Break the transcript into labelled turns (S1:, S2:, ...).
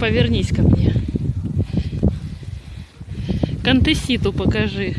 S1: повернись ко мне. Контеситу покажи.